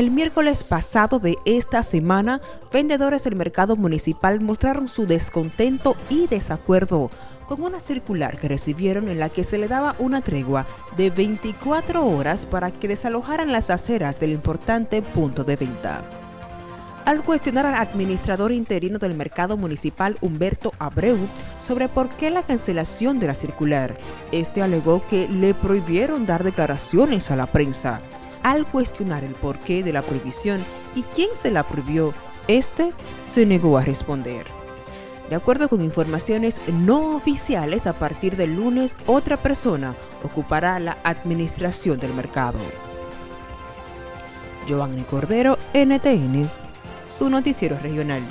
El miércoles pasado de esta semana, vendedores del mercado municipal mostraron su descontento y desacuerdo con una circular que recibieron en la que se le daba una tregua de 24 horas para que desalojaran las aceras del importante punto de venta. Al cuestionar al administrador interino del mercado municipal Humberto Abreu sobre por qué la cancelación de la circular, este alegó que le prohibieron dar declaraciones a la prensa al cuestionar el porqué de la prohibición y quién se la prohibió, este se negó a responder. De acuerdo con informaciones no oficiales, a partir del lunes otra persona ocupará la administración del mercado. Giovanni Cordero, NTN, su noticiero regional.